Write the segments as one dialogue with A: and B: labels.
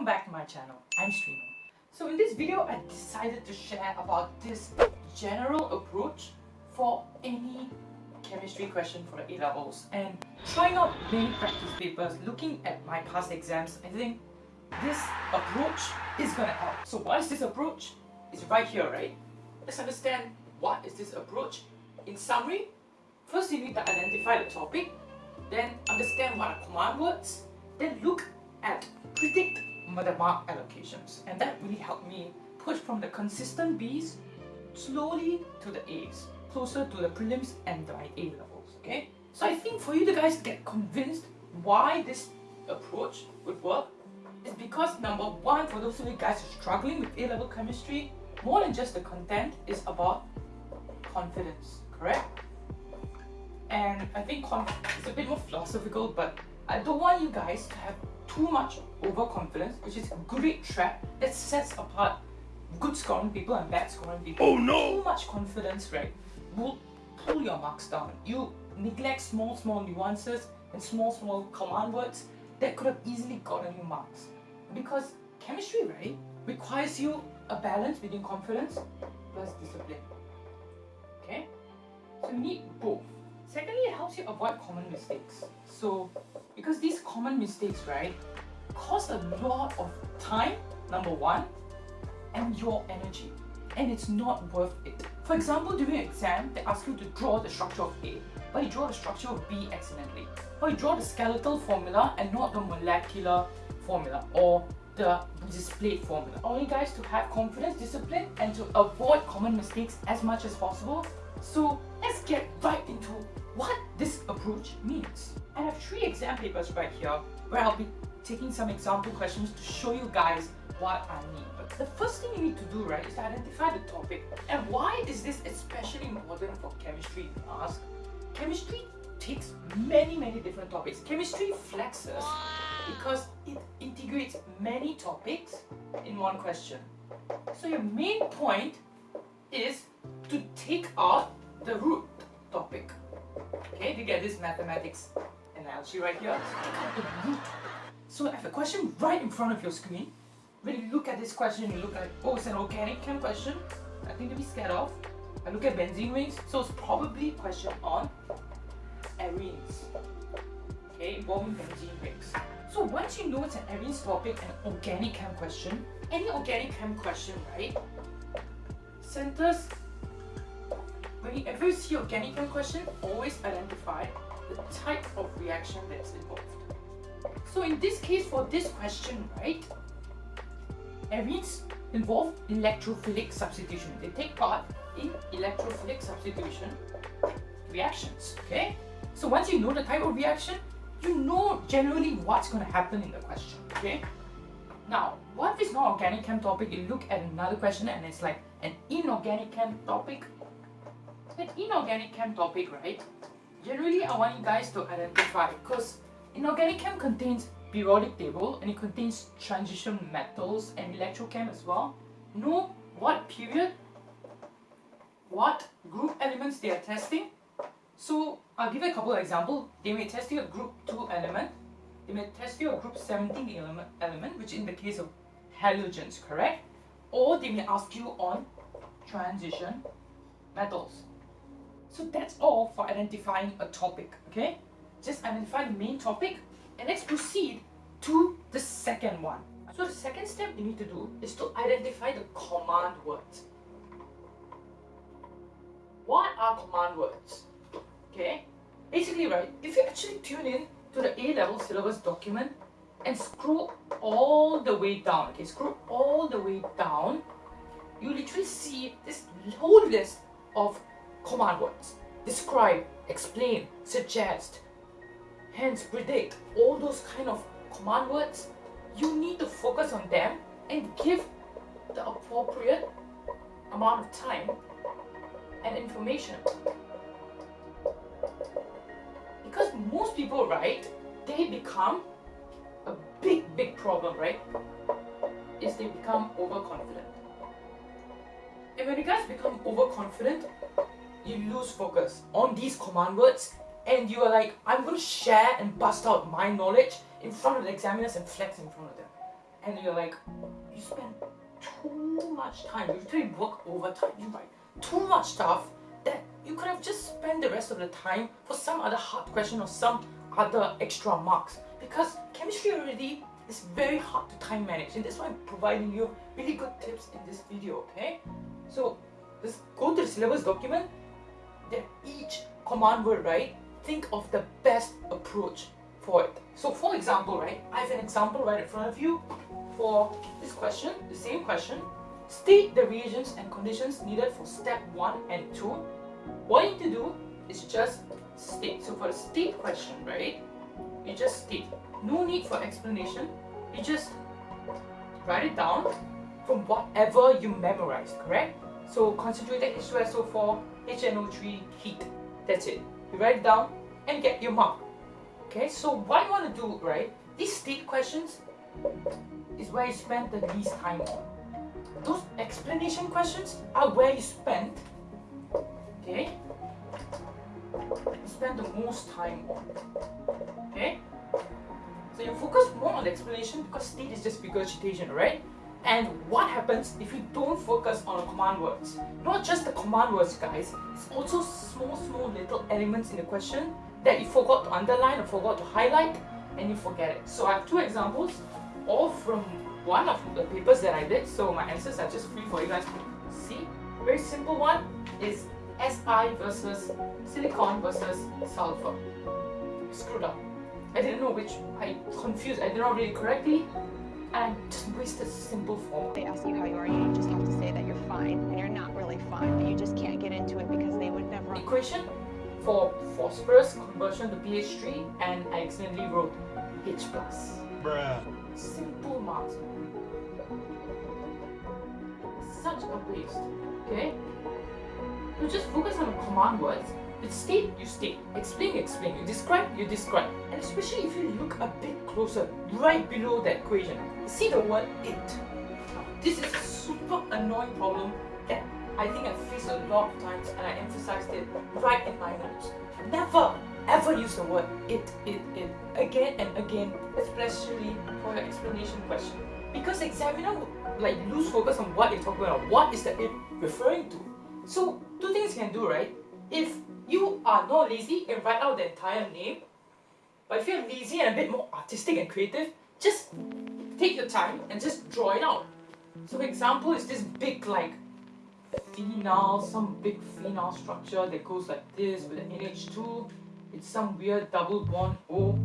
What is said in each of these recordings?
A: welcome back to my channel. I'm Srino. So in this video, I decided to share about this general approach for any chemistry question for the A-levels and trying out many practice papers, looking at my past exams, I think this approach is gonna help. So what is this approach? It's right here, right? Let's understand what is this approach. In summary, first you need to identify the topic, then understand what are command words, then look at predict the mark allocations. And that really helped me push from the consistent Bs slowly to the As, closer to the prelims and my A levels, okay? So I think for you guys to get convinced why this approach would work is because number one, for those of you guys who are struggling with A-level chemistry, more than just the content is about confidence, correct? And I think it's a bit more philosophical, but I don't want you guys to have too much overconfidence, which is a great trap that sets apart good scoring people and bad scoring people.
B: Oh no!
A: Too much confidence, right, will pull your marks down. You neglect small, small nuances and small, small command words that could have easily gotten you marks. Because chemistry, right, requires you a balance between confidence plus discipline. Okay? So you need both. Secondly, it helps you avoid common mistakes. So, because these common mistakes, right, cost a lot of time, number one, and your energy. And it's not worth it. For example, during an exam, they ask you to draw the structure of A, but you draw the structure of B accidentally. Or you draw the skeletal formula and not the molecular formula or the displayed formula. I want you guys to have confidence, discipline, and to avoid common mistakes as much as possible. So let's get right into what this approach means. I have three exam papers right here where I'll be taking some example questions to show you guys what I mean. But the first thing you need to do, right, is to identify the topic. And why is this especially important for chemistry, you ask? Chemistry takes many, many different topics. Chemistry flexes because it integrates many topics in one question. So your main point is to take out the root topic. Okay, you get this mathematics analogy right here. The root. So I have a question right in front of your screen. When you look at this question, you look at, oh, it's an organic chem question. I Nothing to be scared of. I look at benzene rings, so it's probably a question on arenes. Okay, involving benzene rings. So once you know it's an arenes topic, an organic chem question, any organic chem question, right, centers Whenever you see organic question, always identify the type of reaction that's involved. So in this case, for this question, right, arenes involve electrophilic substitution. They take part in electrophilic substitution reactions, okay? So once you know the type of reaction, you know generally what's going to happen in the question, okay? Now, what if it's not organic chem topic, you look at another question and it's like an inorganic chem topic an inorganic chem topic, right? Generally, I want you guys to identify because inorganic chem contains periodic table and it contains transition metals and electrochem as well. Know what period, what group elements they are testing. So I'll give you a couple of examples. They may test you a group 2 element. They may test you a group 17 element, element which in the case of halogens, correct? Or they may ask you on transition metals. So that's all for identifying a topic, okay? Just identify the main topic and let's proceed to the second one. So the second step you need to do is to identify the command words. What are command words? Okay? Basically, right, if you actually tune in to the A-level syllabus document and scroll all the way down, okay, scroll all the way down, you literally see this whole list of command words. Describe, explain, suggest, hence predict, all those kind of command words, you need to focus on them and give the appropriate amount of time and information. Because most people, right, they become a big, big problem, right? Is they become overconfident. And when you guys become overconfident, you lose focus on these command words and you are like, I'm going to share and bust out my knowledge in front of the examiners and flex in front of them. and you're like, you spend too much time, you literally work overtime, you write too much stuff that you could have just spent the rest of the time for some other hard question or some other extra marks because chemistry already is very hard to time manage and that's why I'm providing you really good tips in this video okay so just go to the syllabus document then each command word right think of the best approach for it so for example right I have an example right in front of you for this question the same question state the reagents and conditions needed for step 1 and 2 what you need to do is just state. So for a state question, right, you just state. No need for explanation. You just write it down from whatever you memorized, correct? So concentrated H2SO4, HNO3, heat. That's it. You write it down and get your mark. Okay, so what you want to do, right? These state questions is where you spend the least time. Those explanation questions are where you spend okay You spend the most time okay so you focus more on the explanation because state is just regurgitation right and what happens if you don't focus on the command words? Not just the command words guys. It's also small small little elements in the question that you forgot to underline or forgot to highlight and you forget it. So i have two examples all from one of the papers that i did. So my answers are just free for you guys to see. Very simple one is Si versus silicon versus sulfur. Screwed up. I didn't know which, I confused, I did not read it correctly and just wasted simple form.
B: They ask you how you are, you just have to say that you're fine, and you're not really fine, but you just can't get into it because they would never...
A: Equation for phosphorus conversion to PH3 and I accidentally wrote H+. plus.
C: Bruh.
A: Simple marks. Such a waste, okay? You just focus on the command words. You state, you state. Explain, explain. You describe, you describe. And especially if you look a bit closer, right below that equation, see the word it. This is a super annoying problem that I think I've faced a lot of times and I emphasized it right in my notes. Never ever use the word it, it, it again and again, especially for your explanation question. Because the examiner would like lose focus on what you're talking about, what is the it referring to. So two things you can do, right? If you are not lazy, and write out the entire name. But if you're lazy and a bit more artistic and creative, just take your time and just draw it out. So for example, it's this big like phenol, some big phenol structure that goes like this with an NH2. It's some weird double bond O.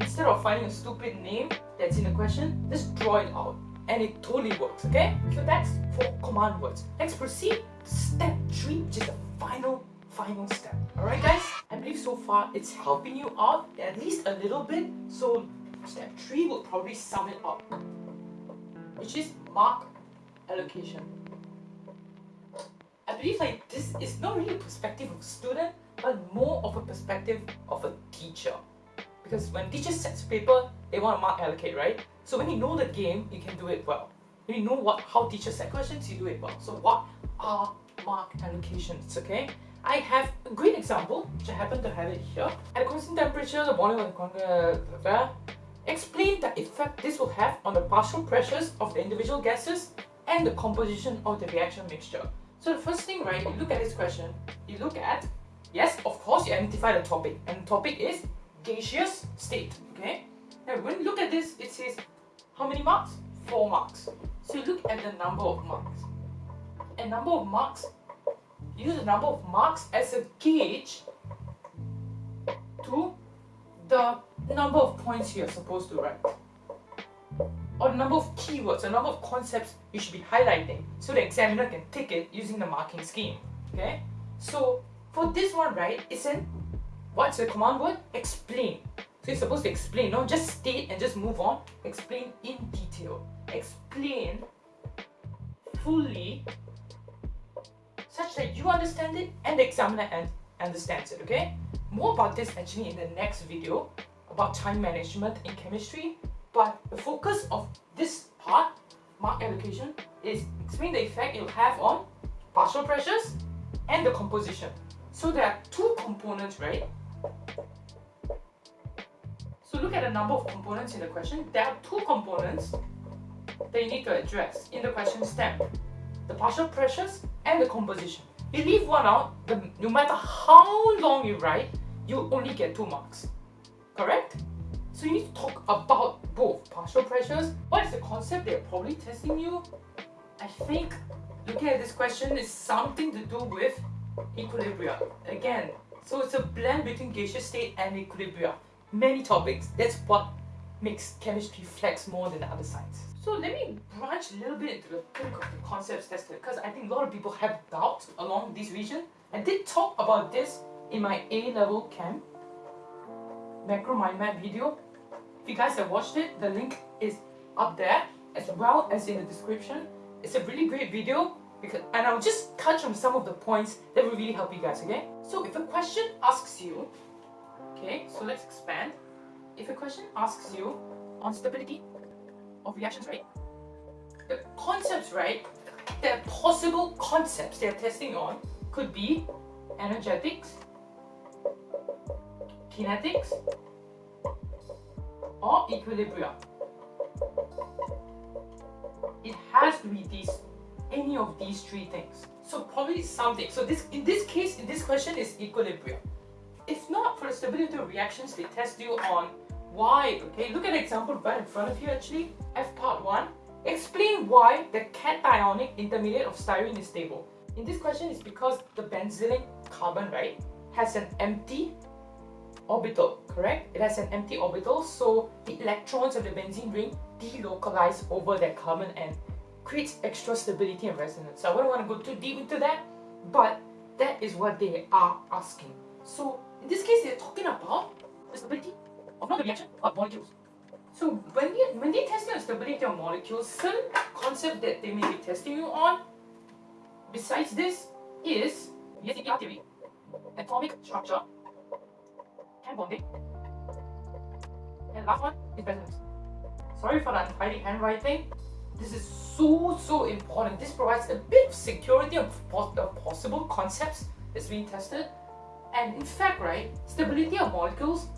A: Instead of finding a stupid name that's in the question, just draw it out and it totally works, okay? So that's for command words. Let's proceed step three, which is the final, final step. Alright guys, I believe so far it's helping you out at least a little bit. So step three will probably sum it up, which is mark allocation. I believe like this is not really a perspective of a student, but more of a perspective of a teacher. Because when teacher sets paper, they want to mark allocate, right? So when you know the game, you can do it well. When you know what how teachers set questions, you do it well. So what are mark allocations, okay? I have a great example, which I happen to have it here. At a constant temperature, the volume of the explain the effect this will have on the partial pressures of the individual gases and the composition of the reaction mixture. So the first thing, right, you look at this question, you look at, yes, of course, you identify the topic, and the topic is gaseous state, okay? Now when you look at this, it says how many marks? 4 marks. So you look at the number of marks. A number of marks, use the number of marks as a gauge to the number of points you're supposed to write. Or the number of keywords, the number of concepts you should be highlighting so the examiner can tick it using the marking scheme. Okay? So for this one, right, it's an what's the command word? Explain. So you're supposed to explain, not just state and just move on. Explain in detail. Explain fully such that you understand it and the examiner and understands it, okay? More about this actually in the next video about time management in chemistry. But the focus of this part, mark allocation, is explain the effect it will have on partial pressures and the composition. So there are two components, right? So look at the number of components in the question. There are two components that you need to address in the question stem. The partial pressures and the composition. You leave one out, no matter how long you write, you only get two marks. Correct? So you need to talk about both partial pressures. What is the concept they're probably testing you? I think looking at this question is something to do with equilibria. Again, so it's a blend between gaseous state and equilibria. Many topics. That's what makes chemistry flex more than the other sciences. So let me branch a little bit into the concepts tested because I think a lot of people have doubts along this region. I did talk about this in my A-level chem macro mind map video. If you guys have watched it, the link is up there as well as in the description. It's a really great video because and I'll just touch on some of the points that will really help you guys, okay? So if a question asks you, okay, so let's expand. If a question asks you on stability of reactions, right? The concepts, right? The possible concepts they're testing on could be energetics, kinetics, or equilibrium. It has to be these, any of these three things. So probably something. So this, in this case, in this question is equilibrium. If not for the stability of reactions, they test you on why. Okay, look at example right in front of you actually. F part 1. Explain why the cationic intermediate of styrene is stable. In this question, it's because the benzylene carbon, right, has an empty orbital, correct? It has an empty orbital, so the electrons of the benzene ring delocalize over that carbon and creates extra stability and resonance. So I wouldn't want to go too deep into that, but that is what they are asking. So in this case, they're talking about stability of not the reaction of molecules. So when, you, when they test the stability of molecules, some concept that they may be testing you on, besides this, is VSEPR theory, atomic structure, and bonding. And last one is. Sorry for the untidy handwriting. This is so, so important. This provides a bit of security of, of possible concepts that's being tested. And in fact, right, stability of molecules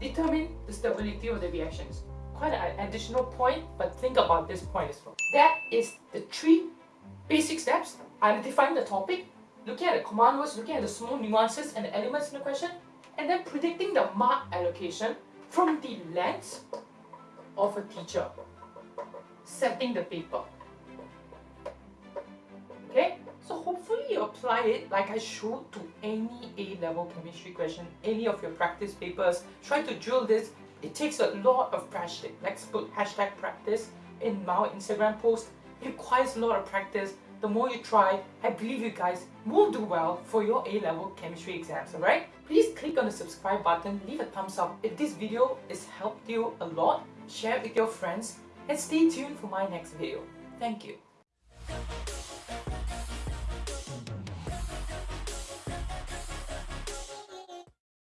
A: determine the stability of the reactions. Quite an additional point, but think about this point as well. That is the three basic steps. Identifying the topic, looking at the command words, looking at the small nuances and the elements in the question, and then predicting the mark allocation from the lens of a teacher setting the paper. You apply it like I showed to any A-level chemistry question, any of your practice papers. Try to drill this. It takes a lot of practice. Let's put hashtag practice in my Instagram post. It requires a lot of practice. The more you try, I believe you guys will do well for your A-level chemistry exams, alright? Please click on the subscribe button, leave a thumbs up if this video has helped you a lot, share it with your friends, and stay tuned for my next video. Thank you.